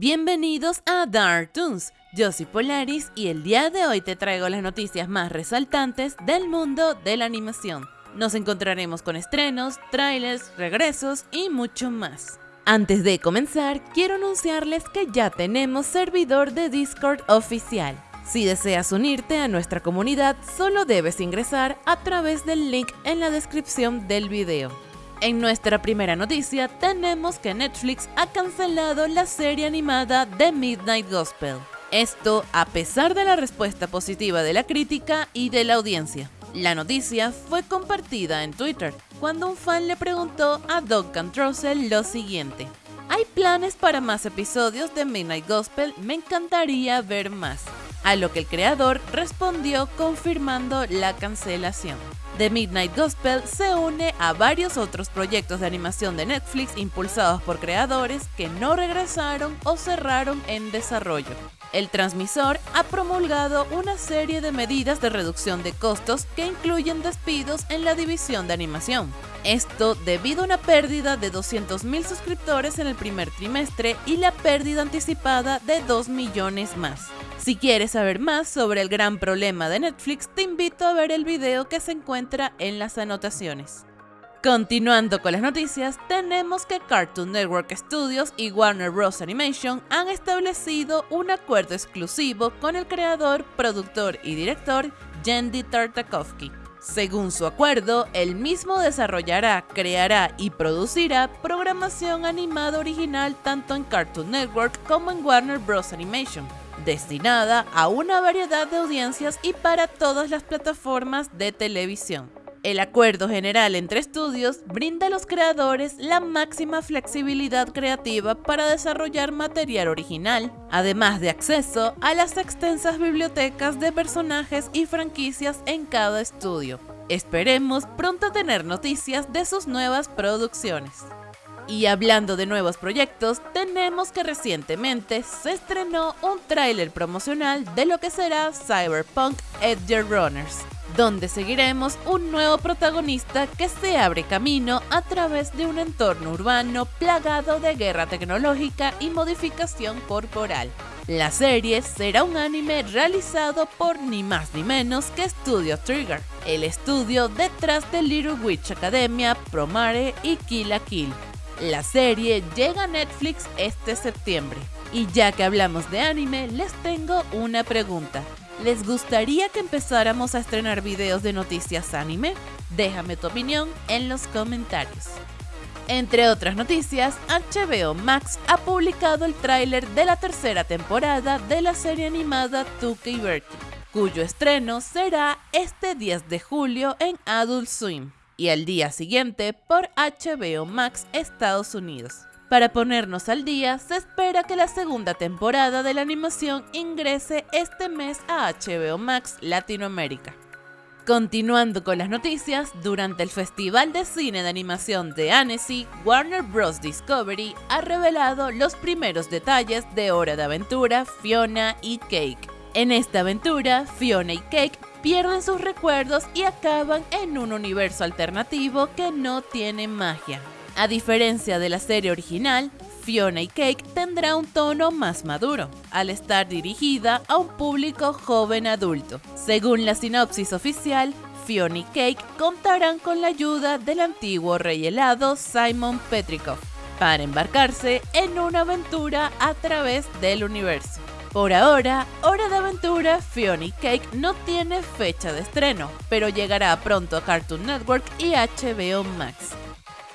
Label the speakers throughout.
Speaker 1: Bienvenidos a Dark Toons, yo soy Polaris y el día de hoy te traigo las noticias más resaltantes del mundo de la animación. Nos encontraremos con estrenos, trailers, regresos y mucho más. Antes de comenzar, quiero anunciarles que ya tenemos servidor de Discord oficial. Si deseas unirte a nuestra comunidad, solo debes ingresar a través del link en la descripción del video. En nuestra primera noticia tenemos que Netflix ha cancelado la serie animada The Midnight Gospel. Esto a pesar de la respuesta positiva de la crítica y de la audiencia. La noticia fue compartida en Twitter cuando un fan le preguntó a Duncan Trussell lo siguiente. Hay planes para más episodios de Midnight Gospel, me encantaría ver más. A lo que el creador respondió confirmando la cancelación. The Midnight Gospel se une a varios otros proyectos de animación de Netflix impulsados por creadores que no regresaron o cerraron en desarrollo. El transmisor ha promulgado una serie de medidas de reducción de costos que incluyen despidos en la división de animación. Esto debido a una pérdida de 200.000 suscriptores en el primer trimestre y la pérdida anticipada de 2 millones más. Si quieres saber más sobre el gran problema de Netflix, te invito a ver el video que se encuentra en las anotaciones. Continuando con las noticias, tenemos que Cartoon Network Studios y Warner Bros. Animation han establecido un acuerdo exclusivo con el creador, productor y director Jendy Tartakovsky. Según su acuerdo, el mismo desarrollará, creará y producirá programación animada original tanto en Cartoon Network como en Warner Bros. Animation destinada a una variedad de audiencias y para todas las plataformas de televisión. El acuerdo general entre estudios brinda a los creadores la máxima flexibilidad creativa para desarrollar material original, además de acceso a las extensas bibliotecas de personajes y franquicias en cada estudio. Esperemos pronto tener noticias de sus nuevas producciones. Y hablando de nuevos proyectos, tenemos que recientemente se estrenó un tráiler promocional de lo que será Cyberpunk Edge Runners, donde seguiremos un nuevo protagonista que se abre camino a través de un entorno urbano plagado de guerra tecnológica y modificación corporal. La serie será un anime realizado por ni más ni menos que Studio Trigger, el estudio detrás de Little Witch Academia, Promare y Kill la Kill la serie llega a Netflix este septiembre. Y ya que hablamos de anime, les tengo una pregunta. ¿Les gustaría que empezáramos a estrenar videos de noticias anime? Déjame tu opinión en los comentarios. Entre otras noticias, HBO Max ha publicado el tráiler de la tercera temporada de la serie animada Tuca y cuyo estreno será este 10 de julio en Adult Swim y al día siguiente por HBO Max Estados Unidos. Para ponernos al día, se espera que la segunda temporada de la animación ingrese este mes a HBO Max Latinoamérica. Continuando con las noticias, durante el Festival de Cine de Animación de Annecy, Warner Bros. Discovery ha revelado los primeros detalles de Hora de Aventura, Fiona y Cake. En esta aventura, Fiona y Cake pierden sus recuerdos y acaban en un universo alternativo que no tiene magia. A diferencia de la serie original, Fiona y Cake tendrá un tono más maduro, al estar dirigida a un público joven adulto. Según la sinopsis oficial, Fiona y Cake contarán con la ayuda del antiguo rey helado Simon Petrikov para embarcarse en una aventura a través del universo. Por ahora, Hora de Aventura Fiona Cake no tiene fecha de estreno, pero llegará pronto a Cartoon Network y HBO Max.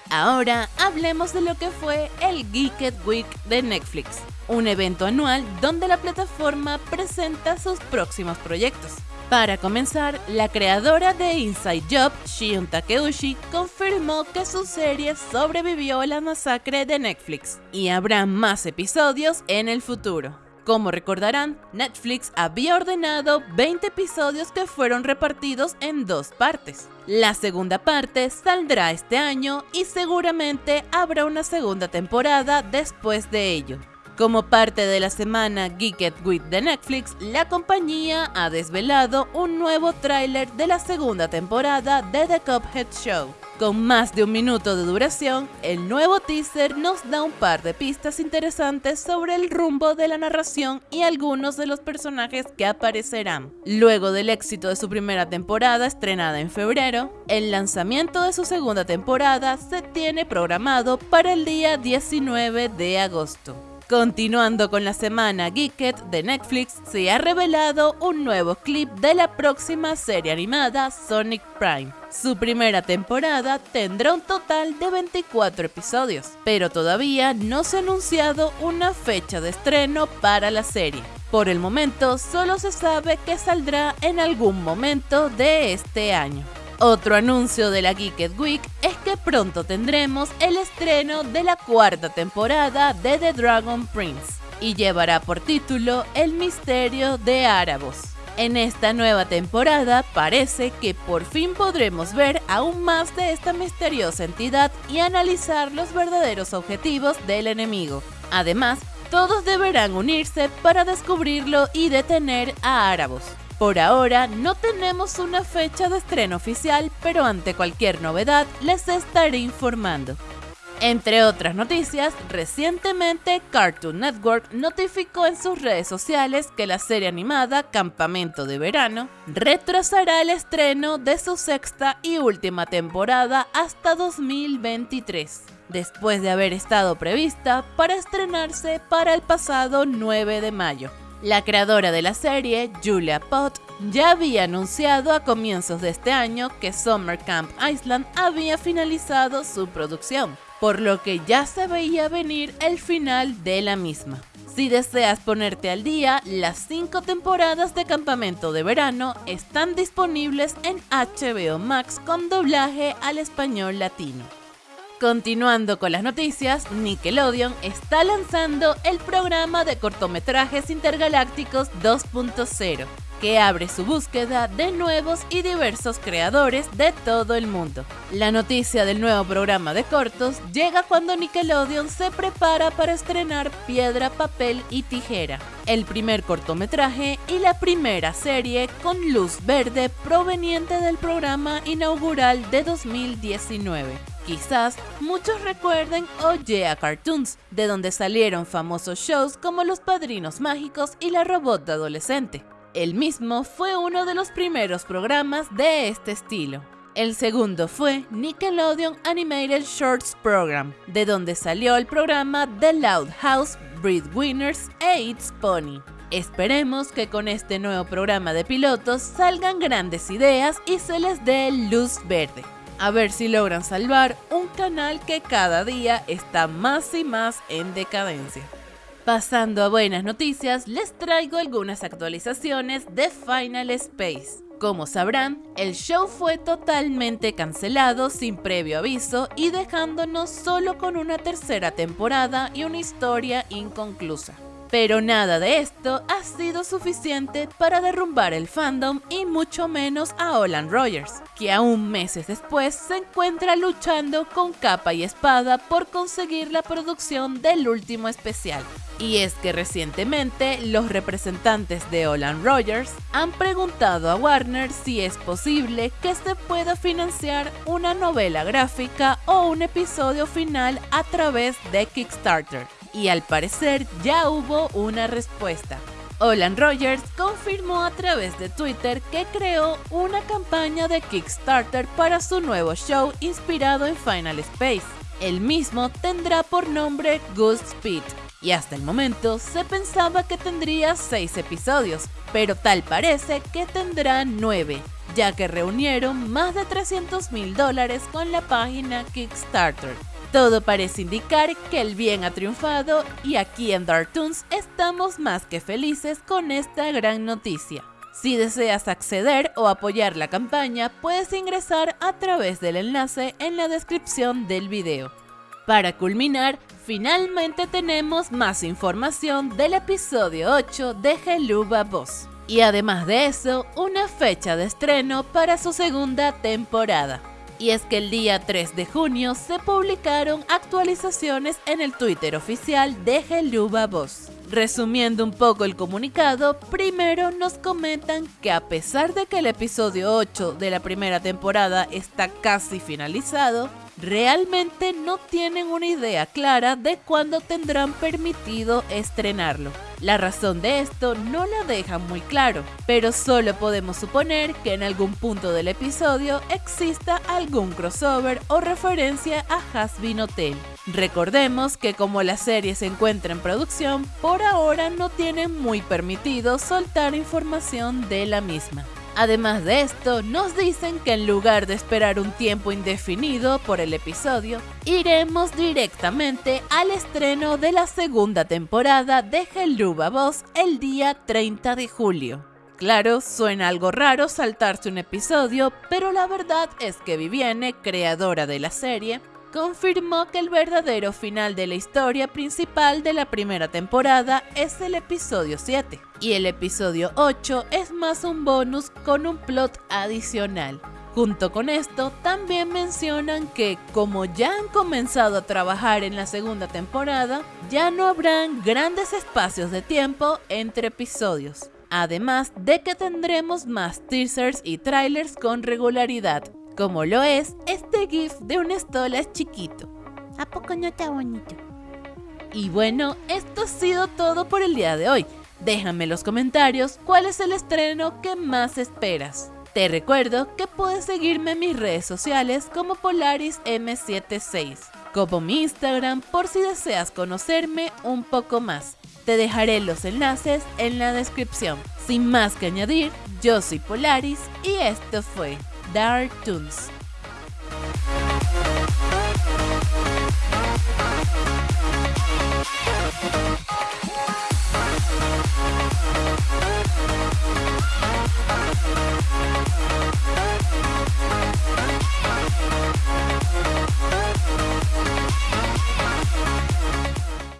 Speaker 1: Ahora hablemos de lo que fue el Geeked Week de Netflix, un evento anual donde la plataforma presenta sus próximos proyectos. Para comenzar, la creadora de Inside Job, Shion Takeuchi, confirmó que su serie sobrevivió a la masacre de Netflix y habrá más episodios en el futuro. Como recordarán, Netflix había ordenado 20 episodios que fueron repartidos en dos partes. La segunda parte saldrá este año y seguramente habrá una segunda temporada después de ello. Como parte de la semana Geeked with the Netflix, la compañía ha desvelado un nuevo tráiler de la segunda temporada de The Cuphead Show. Con más de un minuto de duración, el nuevo teaser nos da un par de pistas interesantes sobre el rumbo de la narración y algunos de los personajes que aparecerán. Luego del éxito de su primera temporada estrenada en febrero, el lanzamiento de su segunda temporada se tiene programado para el día 19 de agosto. Continuando con la semana Geeked de Netflix, se ha revelado un nuevo clip de la próxima serie animada Sonic Prime. Su primera temporada tendrá un total de 24 episodios, pero todavía no se ha anunciado una fecha de estreno para la serie. Por el momento, solo se sabe que saldrá en algún momento de este año. Otro anuncio de la Geeked Week es pronto tendremos el estreno de la cuarta temporada de The Dragon Prince y llevará por título El misterio de Árabos. En esta nueva temporada parece que por fin podremos ver aún más de esta misteriosa entidad y analizar los verdaderos objetivos del enemigo. Además, todos deberán unirse para descubrirlo y detener a Árabos. Por ahora no tenemos una fecha de estreno oficial, pero ante cualquier novedad les estaré informando. Entre otras noticias, recientemente Cartoon Network notificó en sus redes sociales que la serie animada Campamento de Verano retrasará el estreno de su sexta y última temporada hasta 2023, después de haber estado prevista para estrenarse para el pasado 9 de mayo. La creadora de la serie, Julia Pott, ya había anunciado a comienzos de este año que Summer Camp Island había finalizado su producción, por lo que ya se veía venir el final de la misma. Si deseas ponerte al día, las cinco temporadas de Campamento de Verano están disponibles en HBO Max con doblaje al español latino. Continuando con las noticias, Nickelodeon está lanzando el programa de cortometrajes intergalácticos 2.0, que abre su búsqueda de nuevos y diversos creadores de todo el mundo. La noticia del nuevo programa de cortos llega cuando Nickelodeon se prepara para estrenar Piedra, Papel y Tijera, el primer cortometraje y la primera serie con luz verde proveniente del programa inaugural de 2019. Quizás muchos recuerden Oye Cartoons, de donde salieron famosos shows como Los Padrinos Mágicos y La Robot de Adolescente. El mismo fue uno de los primeros programas de este estilo. El segundo fue Nickelodeon Animated Shorts Program, de donde salió el programa The Loud House, Breadwinners e It's Pony. Esperemos que con este nuevo programa de pilotos salgan grandes ideas y se les dé luz verde a ver si logran salvar un canal que cada día está más y más en decadencia. Pasando a buenas noticias, les traigo algunas actualizaciones de Final Space. Como sabrán, el show fue totalmente cancelado sin previo aviso y dejándonos solo con una tercera temporada y una historia inconclusa. Pero nada de esto ha sido suficiente para derrumbar el fandom y mucho menos a Olan Rogers, que aún meses después se encuentra luchando con capa y espada por conseguir la producción del último especial. Y es que recientemente los representantes de Olan Rogers han preguntado a Warner si es posible que se pueda financiar una novela gráfica o un episodio final a través de Kickstarter y al parecer ya hubo una respuesta. Olan Rogers confirmó a través de Twitter que creó una campaña de Kickstarter para su nuevo show inspirado en Final Space. El mismo tendrá por nombre Ghost Speed y hasta el momento se pensaba que tendría 6 episodios, pero tal parece que tendrá 9, ya que reunieron más de 300 mil dólares con la página Kickstarter. Todo parece indicar que el bien ha triunfado y aquí en Dartoons estamos más que felices con esta gran noticia. Si deseas acceder o apoyar la campaña, puedes ingresar a través del enlace en la descripción del video. Para culminar, finalmente tenemos más información del episodio 8 de Geluba Boss. Y además de eso, una fecha de estreno para su segunda temporada. Y es que el día 3 de junio se publicaron actualizaciones en el Twitter oficial de Geluba Boss. Resumiendo un poco el comunicado, primero nos comentan que a pesar de que el episodio 8 de la primera temporada está casi finalizado, realmente no tienen una idea clara de cuándo tendrán permitido estrenarlo. La razón de esto no la dejan muy claro, pero solo podemos suponer que en algún punto del episodio exista algún crossover o referencia a Hasbin Hotel. Recordemos que como la serie se encuentra en producción, por ahora no tienen muy permitido soltar información de la misma. Además de esto, nos dicen que en lugar de esperar un tiempo indefinido por el episodio, iremos directamente al estreno de la segunda temporada de Helluva Boss el día 30 de julio. Claro, suena algo raro saltarse un episodio, pero la verdad es que Vivienne, creadora de la serie, confirmó que el verdadero final de la historia principal de la primera temporada es el episodio 7 y el episodio 8 es más un bonus con un plot adicional. Junto con esto, también mencionan que como ya han comenzado a trabajar en la segunda temporada, ya no habrán grandes espacios de tiempo entre episodios. Además de que tendremos más teasers y trailers con regularidad, como lo es este GIF de un Stolas chiquito.
Speaker 2: ¿A poco no está bonito?
Speaker 1: Y bueno, esto ha sido todo por el día de hoy. Déjame en los comentarios cuál es el estreno que más esperas. Te recuerdo que puedes seguirme en mis redes sociales como PolarisM76, como mi Instagram por si deseas conocerme un poco más. Te dejaré los enlaces en la descripción. Sin más que añadir, yo soy Polaris y esto fue Dark tunes. We'll